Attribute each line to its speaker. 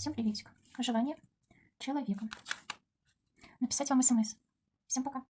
Speaker 1: Всем приветик. Желание человека. Написать вам смс. Эм Всем пока.